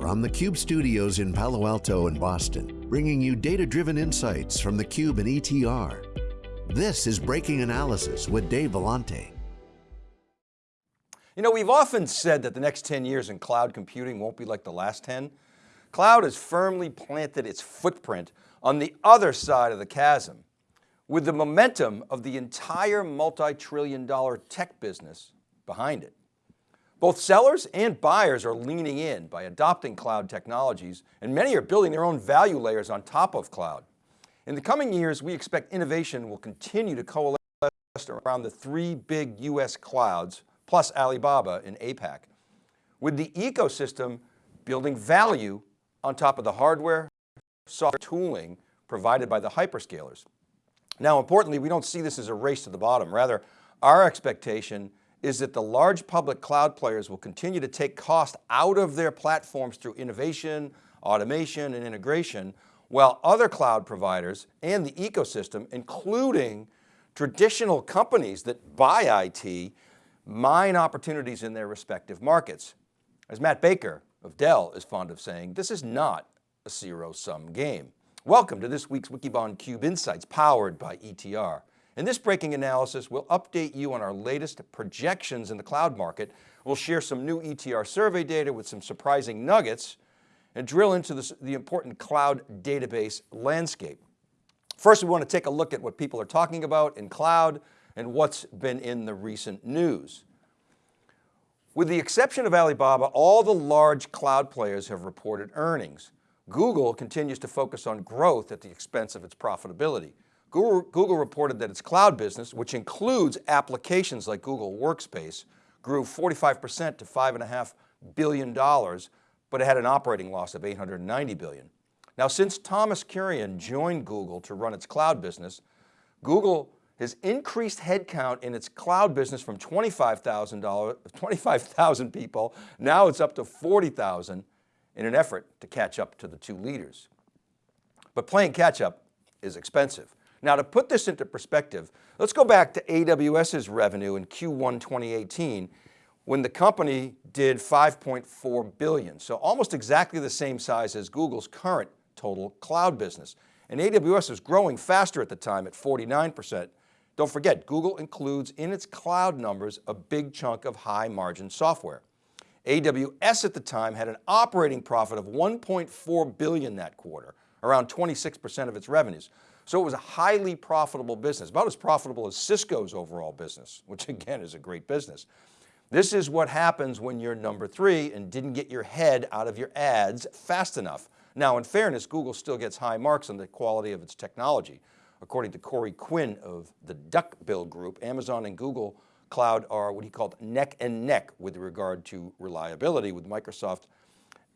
From the Cube studios in Palo Alto and Boston, bringing you data-driven insights from the Cube and ETR. This is Breaking Analysis with Dave Vellante. You know, we've often said that the next 10 years in cloud computing won't be like the last 10. Cloud has firmly planted its footprint on the other side of the chasm with the momentum of the entire multi-trillion dollar tech business behind it. Both sellers and buyers are leaning in by adopting cloud technologies and many are building their own value layers on top of cloud. In the coming years, we expect innovation will continue to coalesce around the three big US clouds plus Alibaba in APAC, with the ecosystem building value on top of the hardware, software tooling provided by the hyperscalers. Now, importantly, we don't see this as a race to the bottom. Rather, our expectation is that the large public cloud players will continue to take cost out of their platforms through innovation, automation, and integration, while other cloud providers and the ecosystem, including traditional companies that buy IT, mine opportunities in their respective markets. As Matt Baker of Dell is fond of saying, this is not a zero sum game. Welcome to this week's Wikibon Cube Insights powered by ETR. In this breaking analysis, we'll update you on our latest projections in the cloud market. We'll share some new ETR survey data with some surprising nuggets and drill into the important cloud database landscape. First, we want to take a look at what people are talking about in cloud and what's been in the recent news. With the exception of Alibaba, all the large cloud players have reported earnings. Google continues to focus on growth at the expense of its profitability. Google, Google reported that its cloud business, which includes applications like Google Workspace, grew 45% to $5.5 billion, but it had an operating loss of $890 billion. Now, since Thomas Kurian joined Google to run its cloud business, Google has increased headcount in its cloud business from 25,000 25, people, now it's up to 40,000 in an effort to catch up to the two leaders. But playing catch up is expensive. Now to put this into perspective, let's go back to AWS's revenue in Q1 2018 when the company did 5.4 billion. So almost exactly the same size as Google's current total cloud business. And AWS was growing faster at the time at 49%. Don't forget, Google includes in its cloud numbers a big chunk of high margin software. AWS at the time had an operating profit of 1.4 billion that quarter, around 26% of its revenues. So it was a highly profitable business, about as profitable as Cisco's overall business, which again is a great business. This is what happens when you're number three and didn't get your head out of your ads fast enough. Now in fairness, Google still gets high marks on the quality of its technology. According to Corey Quinn of the Duckbill Group, Amazon and Google Cloud are what he called neck and neck with regard to reliability with Microsoft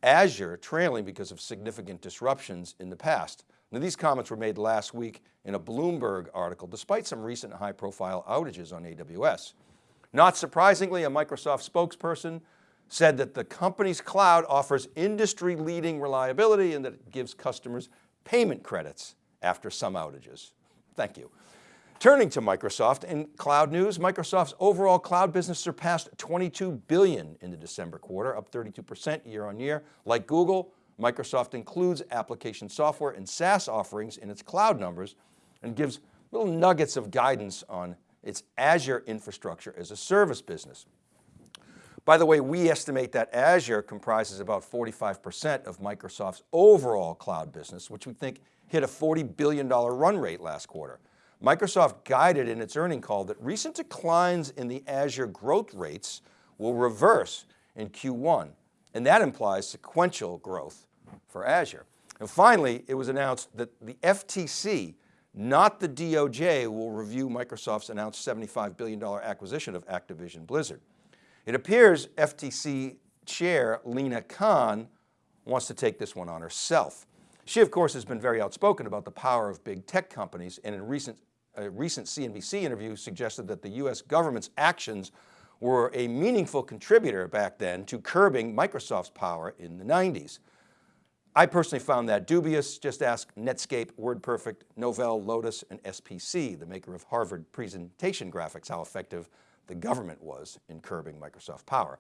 Azure trailing because of significant disruptions in the past. Now these comments were made last week in a Bloomberg article, despite some recent high profile outages on AWS. Not surprisingly, a Microsoft spokesperson said that the company's cloud offers industry leading reliability and that it gives customers payment credits after some outages. Thank you. Turning to Microsoft in cloud news, Microsoft's overall cloud business surpassed 22 billion in the December quarter, up 32% year on year. Like Google, Microsoft includes application software and SaaS offerings in its cloud numbers and gives little nuggets of guidance on its Azure infrastructure as a service business. By the way, we estimate that Azure comprises about 45% of Microsoft's overall cloud business, which we think hit a $40 billion run rate last quarter. Microsoft guided in its earning call that recent declines in the Azure growth rates will reverse in Q1, and that implies sequential growth for Azure. And finally, it was announced that the FTC, not the DOJ, will review Microsoft's announced $75 billion acquisition of Activision Blizzard. It appears FTC chair Lina Khan wants to take this one on herself. She of course has been very outspoken about the power of big tech companies and in recent, a recent CNBC interview suggested that the US government's actions were a meaningful contributor back then to curbing Microsoft's power in the 90s. I personally found that dubious. Just ask Netscape, WordPerfect, Novell, Lotus, and SPC, the maker of Harvard presentation graphics, how effective the government was in curbing Microsoft power.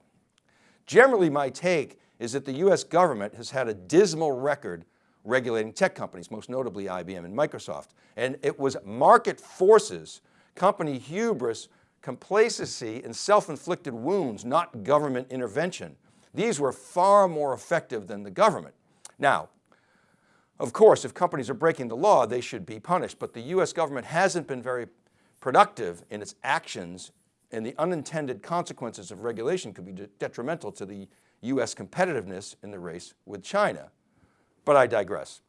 Generally, my take is that the US government has had a dismal record regulating tech companies, most notably IBM and Microsoft. And it was market forces, company hubris, complacency, and self-inflicted wounds, not government intervention. These were far more effective than the government. Now, of course, if companies are breaking the law, they should be punished, but the US government hasn't been very productive in its actions and the unintended consequences of regulation could be de detrimental to the US competitiveness in the race with China. But I digress.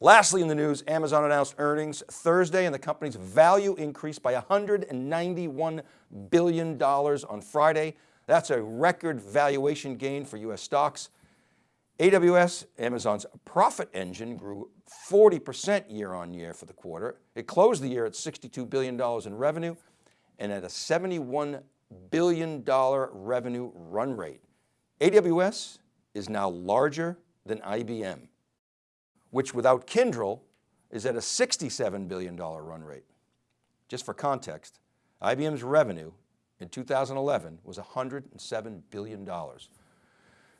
Lastly in the news, Amazon announced earnings Thursday and the company's value increased by $191 billion on Friday. That's a record valuation gain for US stocks. AWS, Amazon's profit engine grew 40% year on year for the quarter. It closed the year at $62 billion in revenue and at a $71 billion revenue run rate. AWS is now larger than IBM, which without Kyndryl is at a $67 billion run rate. Just for context, IBM's revenue in 2011 was $107 billion.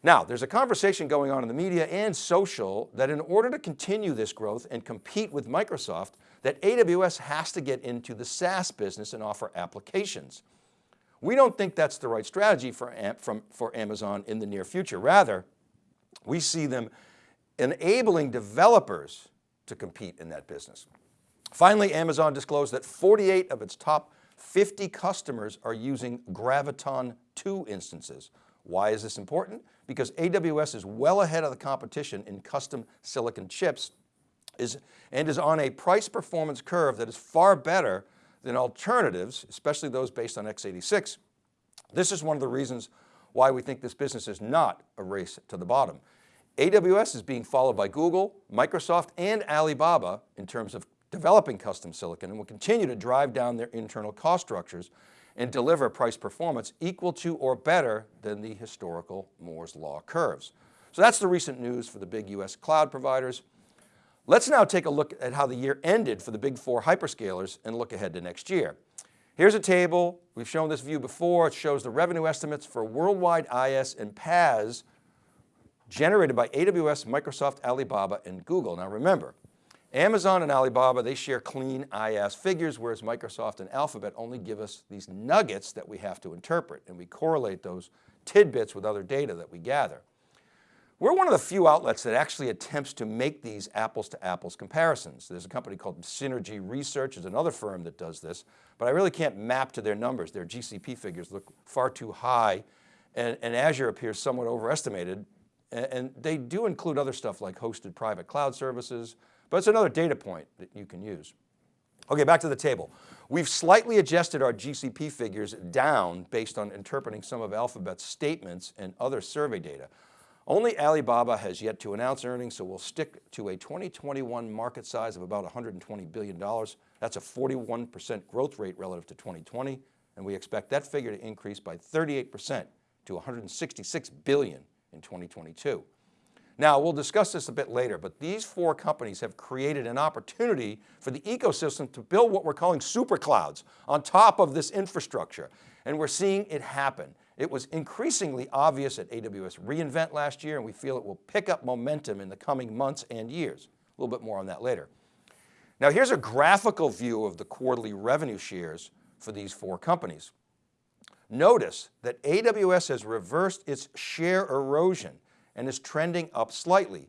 Now, there's a conversation going on in the media and social that in order to continue this growth and compete with Microsoft, that AWS has to get into the SaaS business and offer applications. We don't think that's the right strategy for, from, for Amazon in the near future. Rather, we see them enabling developers to compete in that business. Finally, Amazon disclosed that 48 of its top 50 customers are using Graviton 2 instances. Why is this important? Because AWS is well ahead of the competition in custom silicon chips is, and is on a price performance curve that is far better than alternatives, especially those based on x86. This is one of the reasons why we think this business is not a race to the bottom. AWS is being followed by Google, Microsoft, and Alibaba in terms of developing custom silicon and will continue to drive down their internal cost structures and deliver price performance equal to or better than the historical Moore's law curves. So that's the recent news for the big US cloud providers. Let's now take a look at how the year ended for the big four hyperscalers and look ahead to next year. Here's a table, we've shown this view before, it shows the revenue estimates for worldwide IaaS and PaaS generated by AWS, Microsoft, Alibaba, and Google. Now remember, Amazon and Alibaba, they share clean IaaS figures, whereas Microsoft and Alphabet only give us these nuggets that we have to interpret, and we correlate those tidbits with other data that we gather. We're one of the few outlets that actually attempts to make these apples to apples comparisons. There's a company called Synergy Research, is another firm that does this, but I really can't map to their numbers. Their GCP figures look far too high and, and Azure appears somewhat overestimated. And, and they do include other stuff like hosted private cloud services, but it's another data point that you can use. Okay, back to the table. We've slightly adjusted our GCP figures down based on interpreting some of Alphabet's statements and other survey data. Only Alibaba has yet to announce earnings, so we'll stick to a 2021 market size of about $120 billion. That's a 41% growth rate relative to 2020, and we expect that figure to increase by 38% to 166 billion in 2022. Now, we'll discuss this a bit later, but these four companies have created an opportunity for the ecosystem to build what we're calling super clouds on top of this infrastructure. And we're seeing it happen. It was increasingly obvious at AWS reInvent last year, and we feel it will pick up momentum in the coming months and years. A little bit more on that later. Now here's a graphical view of the quarterly revenue shares for these four companies. Notice that AWS has reversed its share erosion and is trending up slightly.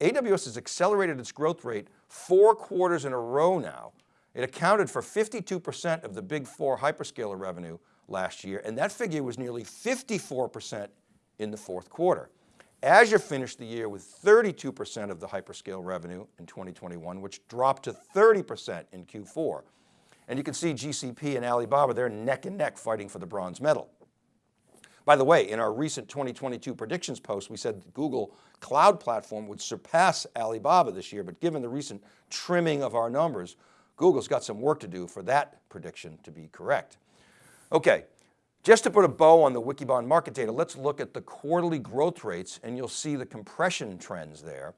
AWS has accelerated its growth rate four quarters in a row now. It accounted for 52% of the big four hyperscaler revenue last year, and that figure was nearly 54% in the fourth quarter. Azure finished the year with 32% of the hyperscale revenue in 2021, which dropped to 30% in Q4. And you can see GCP and Alibaba, they're neck and neck fighting for the bronze medal. By the way, in our recent 2022 predictions post, we said Google Cloud Platform would surpass Alibaba this year, but given the recent trimming of our numbers, Google's got some work to do for that prediction to be correct. Okay, just to put a bow on the Wikibon market data, let's look at the quarterly growth rates and you'll see the compression trends there.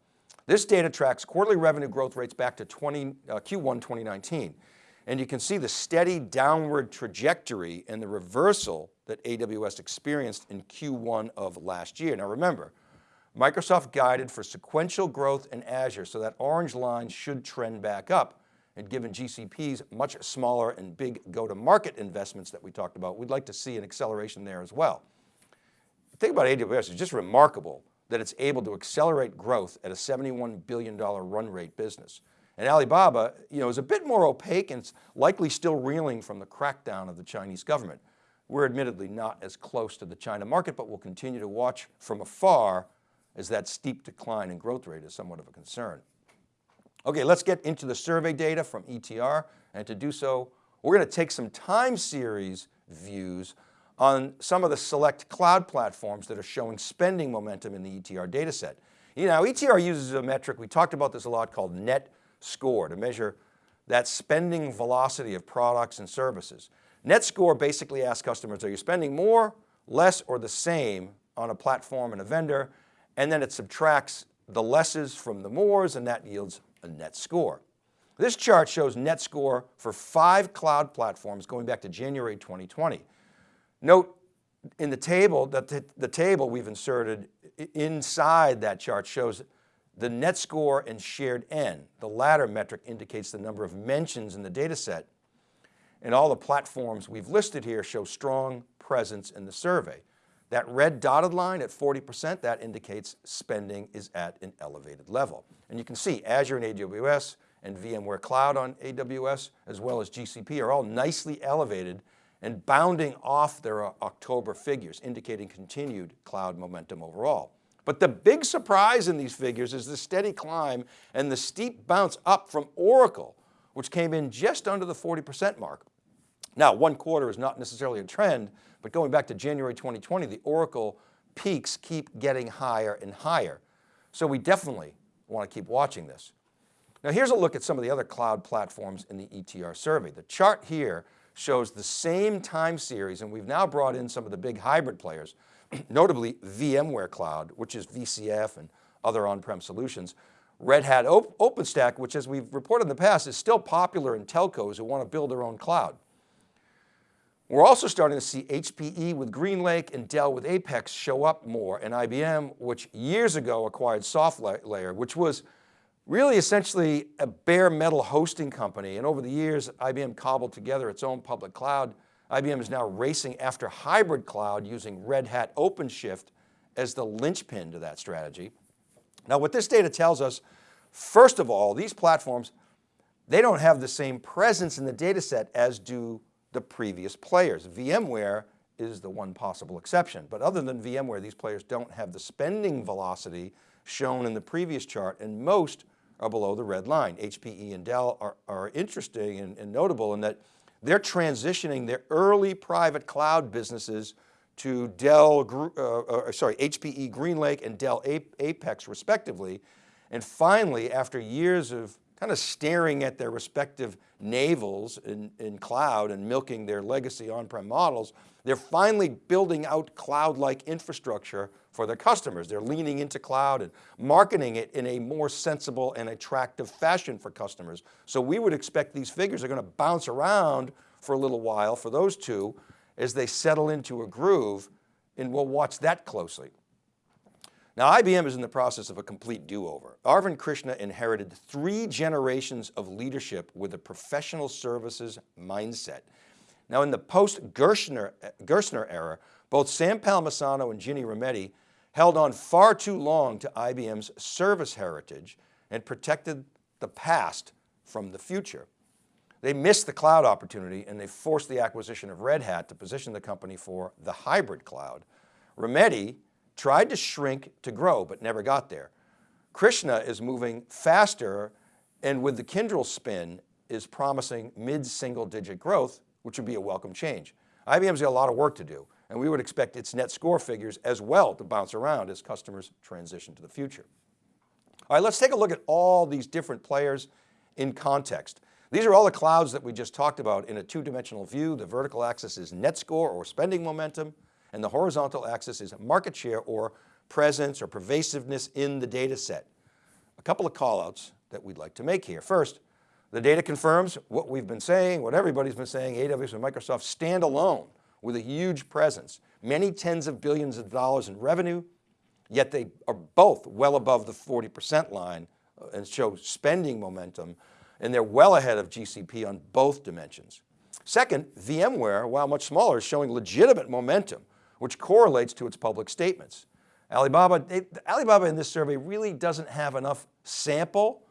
This data tracks quarterly revenue growth rates back to 20, uh, Q1 2019. And you can see the steady downward trajectory and the reversal that AWS experienced in Q1 of last year. Now remember, Microsoft guided for sequential growth in Azure, so that orange line should trend back up. And given GCP's much smaller and big go-to-market investments that we talked about, we'd like to see an acceleration there as well. The thing about AWS is just remarkable that it's able to accelerate growth at a $71 billion run rate business. And Alibaba you know, is a bit more opaque and likely still reeling from the crackdown of the Chinese government. We're admittedly not as close to the China market, but we'll continue to watch from afar as that steep decline in growth rate is somewhat of a concern. Okay, let's get into the survey data from ETR. And to do so, we're going to take some time series views on some of the select cloud platforms that are showing spending momentum in the ETR data set. You know, ETR uses a metric, we talked about this a lot, called net score to measure that spending velocity of products and services. Net score basically asks customers, are you spending more, less, or the same on a platform and a vendor? And then it subtracts the lesses from the mores and that yields a net score. This chart shows net score for five cloud platforms going back to January 2020. Note in the table that the, the table we've inserted inside that chart shows the net score and shared N. The latter metric indicates the number of mentions in the data set. And all the platforms we've listed here show strong presence in the survey. That red dotted line at 40%, that indicates spending is at an elevated level. And you can see Azure and AWS and VMware Cloud on AWS, as well as GCP are all nicely elevated and bounding off their October figures, indicating continued cloud momentum overall. But the big surprise in these figures is the steady climb and the steep bounce up from Oracle, which came in just under the 40% mark. Now, one quarter is not necessarily a trend, but going back to January 2020, the Oracle peaks keep getting higher and higher. So we definitely want to keep watching this. Now here's a look at some of the other cloud platforms in the ETR survey. The chart here shows the same time series and we've now brought in some of the big hybrid players notably VMware Cloud, which is VCF and other on-prem solutions. Red Hat OpenStack, which as we've reported in the past is still popular in telcos who want to build their own cloud. We're also starting to see HPE with GreenLake and Dell with Apex show up more and IBM, which years ago acquired SoftLayer, which was really essentially a bare metal hosting company. And over the years, IBM cobbled together its own public cloud IBM is now racing after hybrid cloud using Red Hat OpenShift as the linchpin to that strategy. Now what this data tells us, first of all, these platforms, they don't have the same presence in the data set as do the previous players. VMware is the one possible exception, but other than VMware, these players don't have the spending velocity shown in the previous chart and most are below the red line. HPE and Dell are, are interesting and, and notable in that they're transitioning their early private cloud businesses to Dell, uh, uh, sorry, HPE GreenLake and Dell Apex respectively. And finally, after years of kind of staring at their respective navels in, in cloud and milking their legacy on-prem models, they're finally building out cloud-like infrastructure for their customers. They're leaning into cloud and marketing it in a more sensible and attractive fashion for customers. So we would expect these figures are going to bounce around for a little while for those two as they settle into a groove and we'll watch that closely. Now IBM is in the process of a complete do-over. Arvind Krishna inherited three generations of leadership with a professional services mindset. Now in the post-Gerstner era, both Sam Palmisano and Ginny Rometty held on far too long to IBM's service heritage and protected the past from the future. They missed the cloud opportunity and they forced the acquisition of Red Hat to position the company for the hybrid cloud. Rometty tried to shrink to grow, but never got there. Krishna is moving faster and with the Kyndryl spin is promising mid-single digit growth, which would be a welcome change. IBM's got a lot of work to do and we would expect its net score figures as well to bounce around as customers transition to the future. All right, let's take a look at all these different players in context. These are all the clouds that we just talked about in a two-dimensional view. The vertical axis is net score or spending momentum, and the horizontal axis is market share or presence or pervasiveness in the data set. A couple of callouts that we'd like to make here. First, The data confirms what we've been saying, what everybody's been saying, AWS and Microsoft stand alone with a huge presence, many tens of billions of dollars in revenue, yet they are both well above the 40% line uh, and show spending momentum, and they're well ahead of GCP on both dimensions. Second, VMware, while much smaller, is showing legitimate momentum, which correlates to its public statements. Alibaba, Alibaba in this survey really doesn't have enough sample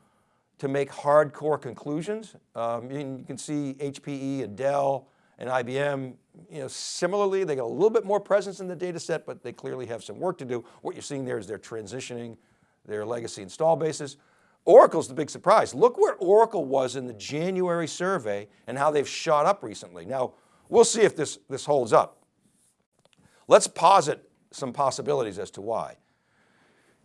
to make hardcore conclusions. Um, you can see HPE and Dell and IBM, you know, similarly, they got a little bit more presence in the data set, but they clearly have some work to do. What you're seeing there is they're transitioning their legacy install bases. Oracle's the big surprise. Look where Oracle was in the January survey and how they've shot up recently. Now, we'll see if this, this holds up. Let's posit some possibilities as to why.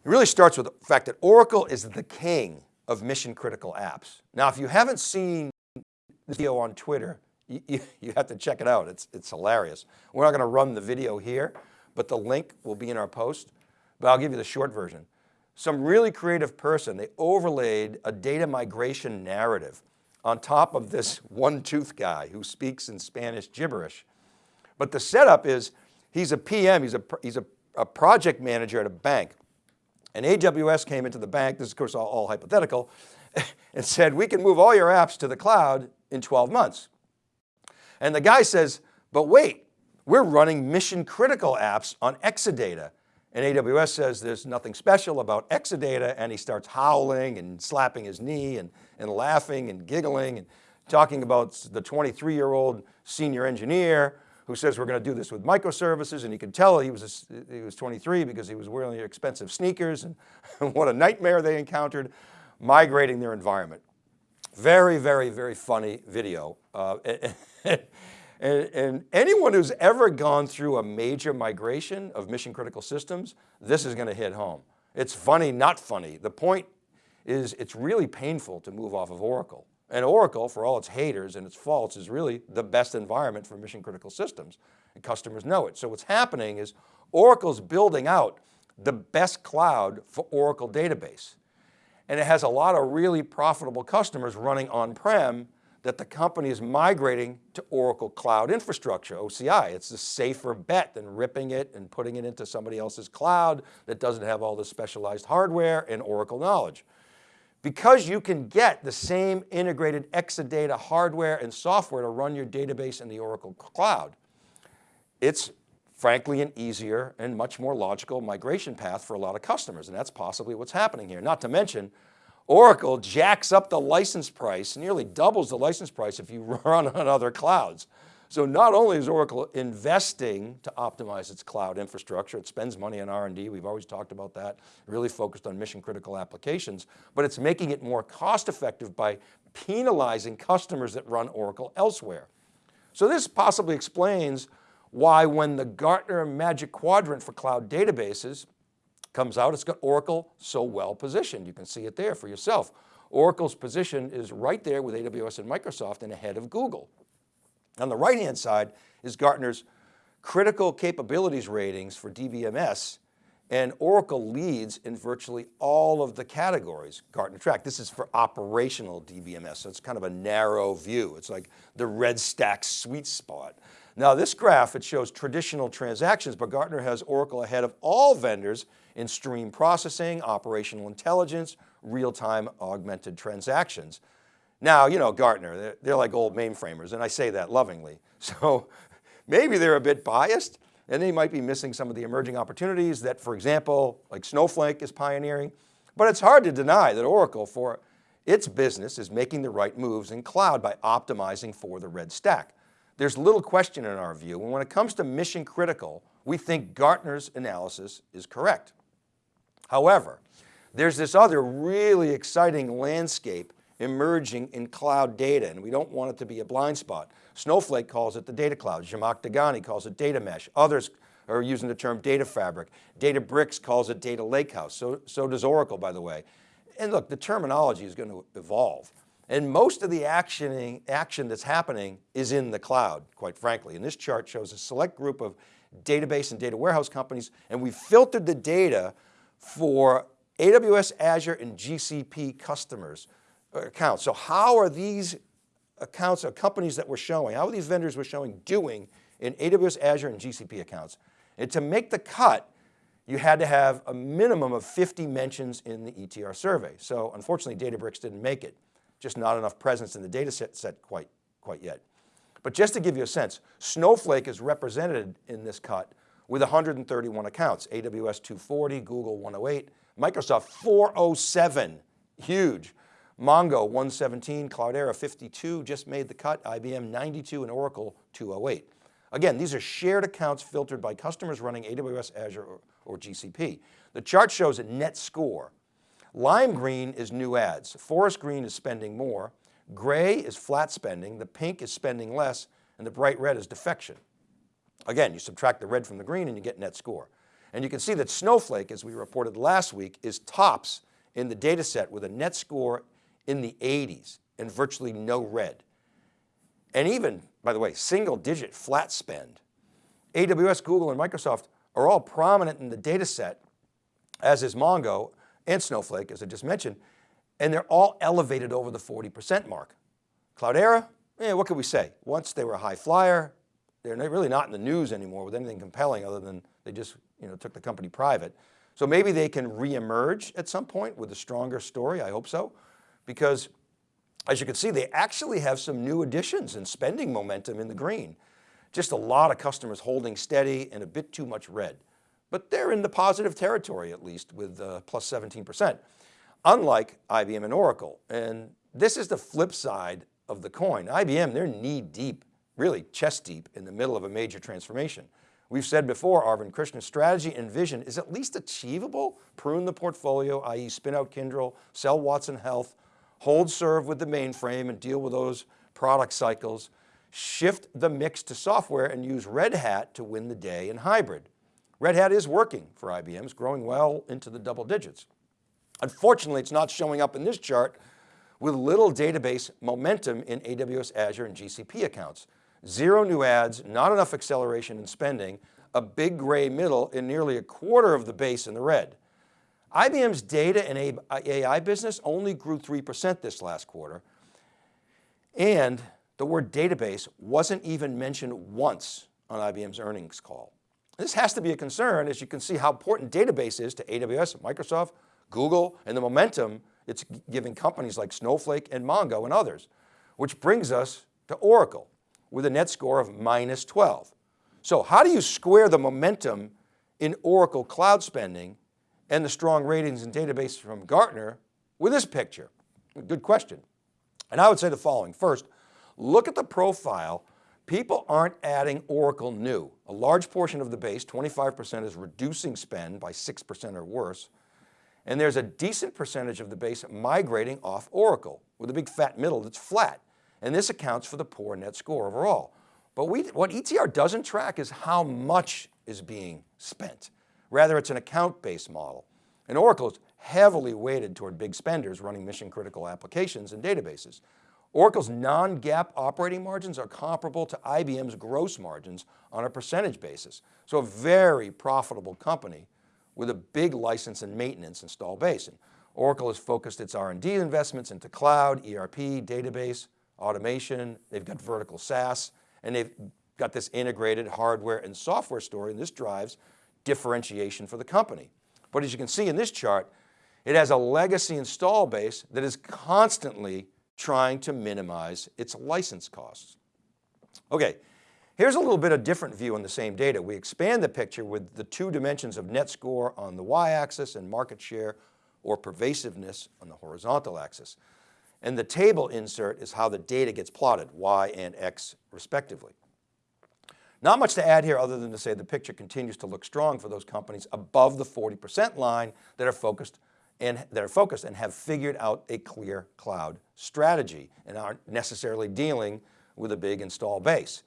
It really starts with the fact that Oracle is the king of mission critical apps. Now, if you haven't seen the video on Twitter, you, you, you have to check it out. It's, it's hilarious. We're not going to run the video here, but the link will be in our post, but I'll give you the short version. Some really creative person, they overlaid a data migration narrative on top of this one tooth guy who speaks in Spanish gibberish. But the setup is He's a PM, he's a, he's a, a project manager at a bank. And AWS came into the bank, this is of course all, all hypothetical, and said, we can move all your apps to the cloud in 12 months. And the guy says, but wait, we're running mission critical apps on Exadata. And AWS says there's nothing special about Exadata and he starts howling and slapping his knee and, and laughing and giggling and talking about the 23 year old senior engineer who says we're going to do this with microservices and you can tell he was, a, he was 23 because he was wearing expensive sneakers and what a nightmare they encountered migrating their environment. Very, very, very funny video. Uh, and, and, anyone who's ever gone through a major migration of mission critical systems, this is going to hit home. It's funny, not funny. The point is it's really painful to move off of Oracle. And Oracle, for all its haters and its faults, is really the best environment for mission critical systems. And customers know it. So what's happening is Oracle's building out the best cloud for Oracle database. And it has a lot of really profitable customers running on-prem that the company is migrating to Oracle Cloud Infrastructure, OCI. It's a safer bet than ripping it and putting it into somebody else's cloud that doesn't have all the specialized hardware and Oracle knowledge. Because you can get the same integrated Exadata hardware and software to run your database in the Oracle Cloud, it's frankly an easier and much more logical migration path for a lot of customers. And that's possibly what's happening here. Not to mention, Oracle jacks up the license price, nearly doubles the license price if you run on other clouds. So not only is Oracle investing to optimize its cloud infrastructure, it spends money on R&D, we've always talked about that, really focused on mission critical applications, but it's making it more cost effective by penalizing customers that run Oracle elsewhere. So this possibly explains why when the Gartner Magic Quadrant for cloud databases comes out, it's got Oracle so well positioned. You can see it there for yourself. Oracle's position is right there with AWS and Microsoft and ahead of Google. On the right-hand side is Gartner's critical capabilities ratings for DBMS and Oracle leads in virtually all of the categories Gartner track. This is for operational DBMS, so it's kind of a narrow view. It's like the red stack sweet spot. Now this graph, it shows traditional transactions, but Gartner has Oracle ahead of all vendors in stream processing, operational intelligence, real-time augmented transactions. Now, you know, Gartner, they're, they're like old mainframers, and I say that lovingly. So maybe they're a bit biased and they might be missing some of the emerging opportunities that, for example, like Snowflake is pioneering, but it's hard to deny that Oracle for its business is making the right moves in cloud by optimizing for the red stack. There's little question in our view, and when it comes to mission critical, we think Gartner's analysis is correct. However, there's this other really exciting landscape emerging in cloud data, and we don't want it to be a blind spot. Snowflake calls it the data cloud. Zhamak Dehghani calls it data mesh. Others are using the term data fabric. Databricks calls it data lakehouse. So, so does Oracle, by the way. And look, the terminology is going to evolve. And most of the actioning, action that's happening is in the cloud, quite frankly. And this chart shows a select group of database and data warehouse companies, and we filtered the data for AWS, Azure, and GCP customers accounts. So how are these accounts or companies that we're showing, how are these vendors we're showing doing in AWS, Azure, and GCP accounts? And to make the cut, you had to have a minimum of 50 mentions in the ETR survey. So unfortunately, Databricks didn't make it. Just not enough presence in the data set, set quite, quite yet. But just to give you a sense, Snowflake is represented in this cut with 131 accounts, AWS 240, Google 108, Microsoft 407, huge. Mongo 117, Cloudera 52 just made the cut, IBM 92 and Oracle 208. Again, these are shared accounts filtered by customers running AWS, Azure, or, or GCP. The chart shows a net score. Lime green is new ads. Forest green is spending more. Gray is flat spending. The pink is spending less. And the bright red is defection. Again, you subtract the red from the green and you get net score. And you can see that Snowflake, as we reported last week, is tops in the data set with a net score in the 80s and virtually no red. And even, by the way, single digit flat spend. AWS, Google, and Microsoft are all prominent in the data set, as is Mongo and Snowflake, as I just mentioned, and they're all elevated over the 40% mark. Cloudera, eh, what could we say? Once they were a high flyer, they're really not in the news anymore with anything compelling other than they just you know, took the company private. So maybe they can reemerge at some point with a stronger story, I hope so, because as you can see, they actually have some new additions and spending momentum in the green. Just a lot of customers holding steady and a bit too much red, but they're in the positive territory at least with uh, plus 17%, unlike IBM and Oracle. And this is the flip side of the coin. IBM, they're knee deep, really chest deep in the middle of a major transformation. We've said before, Arvind Krishna's strategy and vision is at least achievable. Prune the portfolio, i.e. spin out Kyndryl, sell Watson Health, hold serve with the mainframe and deal with those product cycles, shift the mix to software and use Red Hat to win the day in hybrid. Red Hat is working for IBM, it's growing well into the double digits. Unfortunately, it's not showing up in this chart with little database momentum in AWS, Azure, and GCP accounts. Zero new ads, not enough acceleration in spending, a big gray middle and nearly a quarter of the base in the red. IBM's data and AI uh, business only grew 3% this last quarter. And the word database wasn't even mentioned once on IBM's earnings call. This has to be a concern as you can see how important database is to AWS, Microsoft, Google, and the momentum it's giving companies like Snowflake and Mongo and others, which brings us to Oracle with a net score of minus 12. So how do you square the momentum in Oracle cloud spending and the strong ratings and database from Gartner with this picture? Good question. And I would say the following. First, look at the profile. People aren't adding Oracle new. A large portion of the base, 25% is reducing spend by 6% or worse. And there's a decent percentage of the base migrating off Oracle with a big fat middle that's flat. And this accounts for the poor net score overall. But we, what ETR doesn't track is how much is being spent. Rather, it's an account-based model. And Oracle is heavily weighted toward big spenders running mission critical applications and databases. Oracle's non-GAAP operating margins are comparable to IBM's gross margins on a percentage basis. So a very profitable company with a big license and maintenance install base. And Oracle has focused its R&D investments into cloud, ERP, database, automation. They've got vertical SaaS, and they've got this integrated hardware and software story, and this drives differentiation for the company. But as you can see in this chart, it has a legacy install base that is constantly trying to minimize its license costs. Okay, here's a little bit of different view on the same data. We expand the picture with the two dimensions of net score on the y-axis and market share or pervasiveness on the horizontal axis. And the table insert is how the data gets plotted, Y and X respectively. Not much to add here other than to say the picture continues to look strong for those companies above the 40% line that are focused and that are focused and have figured out a clear cloud strategy and aren't necessarily dealing with a big install base.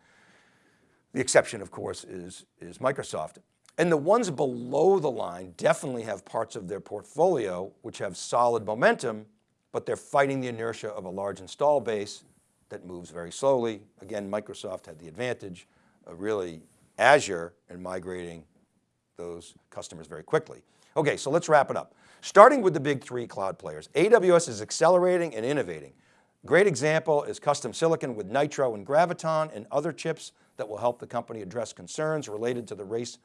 The exception of course is, is Microsoft. And the ones below the line definitely have parts of their portfolio which have solid momentum, but they're fighting the inertia of a large install base that moves very slowly. Again, Microsoft had the advantage really Azure and migrating those customers very quickly. Okay, so let's wrap it up. Starting with the big three cloud players, AWS is accelerating and innovating. Great example is custom silicon with Nitro and Graviton and other chips that will help the company address concerns related to the race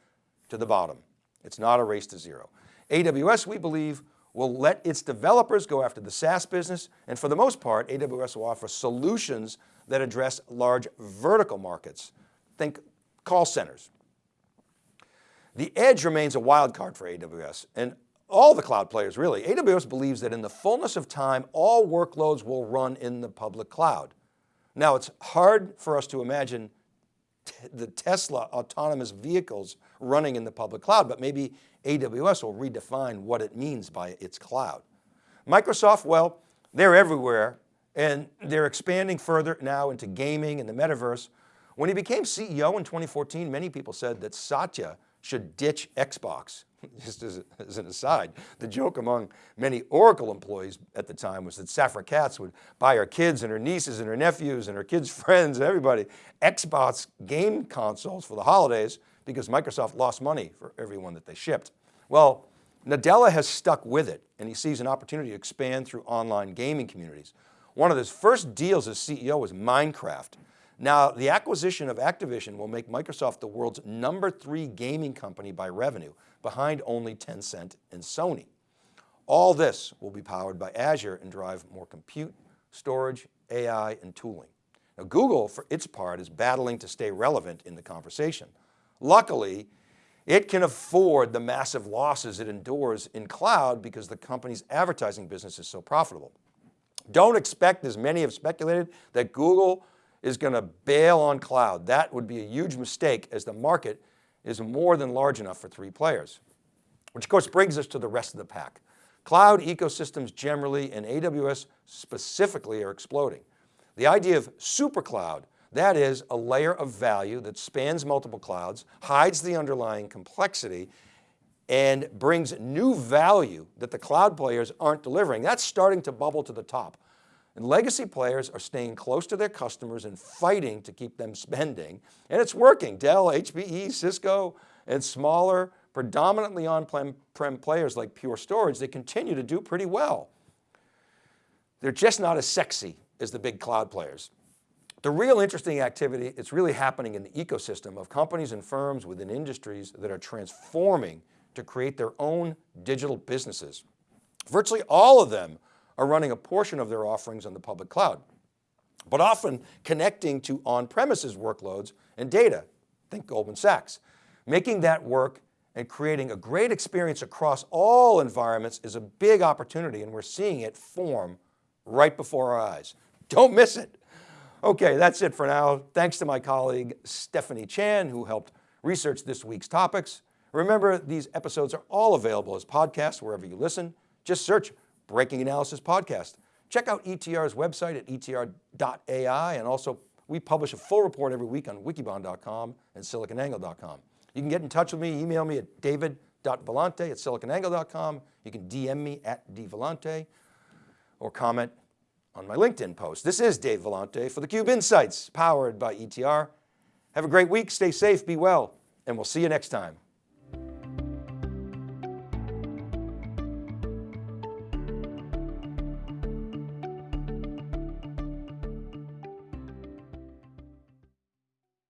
to the bottom. It's not a race to zero. AWS, we believe, will let its developers go after the SaaS business. And for the most part, AWS will offer solutions that address large vertical markets. Think call centers. The edge remains a wild card for AWS and all the cloud players really. AWS believes that in the fullness of time, all workloads will run in the public cloud. Now it's hard for us to imagine the Tesla autonomous vehicles running in the public cloud, but maybe AWS will redefine what it means by its cloud. Microsoft, well, they're everywhere and they're expanding further now into gaming and the metaverse. When he became CEO in 2014, many people said that Satya should ditch Xbox. Just as, as, an aside, the joke among many Oracle employees at the time was that Safra Catz would buy her kids and her nieces and her nephews and her kids' friends and everybody Xbox game consoles for the holidays because Microsoft lost money for everyone that they shipped. Well, Nadella has stuck with it and he sees an opportunity to expand through online gaming communities. One of his first deals as CEO was Minecraft. Now, the acquisition of Activision will make Microsoft the world's number three gaming company by revenue, behind only Tencent and Sony. All this will be powered by Azure and drive more compute, storage, AI, and tooling. Now, Google, for its part, is battling to stay relevant in the conversation. Luckily, it can afford the massive losses it endures in cloud because the company's advertising business is so profitable. Don't expect, as many have speculated, that Google is going to bail on cloud. That would be a huge mistake as the market is more than large enough for three players. Which of course brings us to the rest of the pack. Cloud ecosystems generally and AWS specifically are exploding. The idea of super cloud, that is a layer of value that spans multiple clouds, hides the underlying complexity and brings new value that the cloud players aren't delivering. That's starting to bubble to the top. And legacy players are staying close to their customers and fighting to keep them spending. And it's working. Dell, HPE, Cisco, and smaller, predominantly on-prem players like Pure Storage, they continue to do pretty well. They're just not as sexy as the big cloud players. The real interesting activity, it's really happening in the ecosystem of companies and firms within industries that are transforming to create their own digital businesses. Virtually all of them are running a portion of their offerings on the public cloud, but often connecting to on-premises workloads and data, think Goldman Sachs. Making that work and creating a great experience across all environments is a big opportunity and we're seeing it form right before our eyes. Don't miss it. Okay, that's it for now. Thanks to my colleague, Stephanie Chan, who helped research this week's topics. Remember, these episodes are all available as podcasts wherever you listen. Just search Breaking Analysis Podcast. Check out ETR's website at etr.ai and also we publish a full report every week on wikibon.com and siliconangle.com. You can get in touch with me, email me at david.vellante at siliconangle.com. You can DM me at dvellante or comment on my LinkedIn post. This is Dave Vellante for theCUBE Insights, powered by ETR. Have a great week, stay safe, be well, and we'll see you next time.